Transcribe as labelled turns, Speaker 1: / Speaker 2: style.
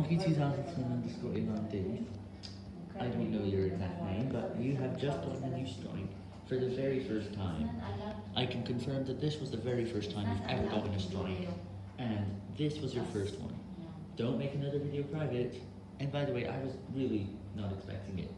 Speaker 1: Monkey 2000 underscore I don't know your exact name, but you have just gotten a new story. for the very first time. I can confirm that this was the very first time you've ever gotten a story, and this was your first one. Don't make another video private. And by the way, I was really not expecting it.